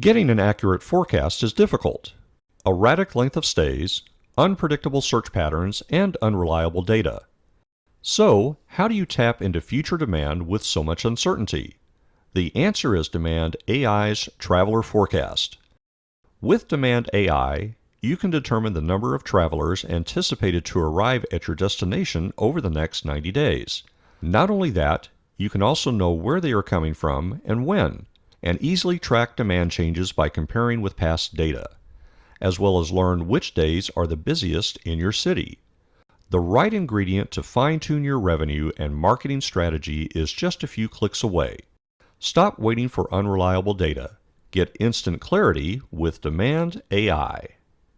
Getting an accurate forecast is difficult. Erratic length of stays, unpredictable search patterns, and unreliable data. So, how do you tap into future demand with so much uncertainty? The answer is Demand AI's Traveler Forecast. With Demand AI, you can determine the number of travelers anticipated to arrive at your destination over the next 90 days. Not only that, you can also know where they are coming from and when, and easily track demand changes by comparing with past data, as well as learn which days are the busiest in your city. The right ingredient to fine tune your revenue and marketing strategy is just a few clicks away. Stop waiting for unreliable data. Get instant clarity with Demand AI.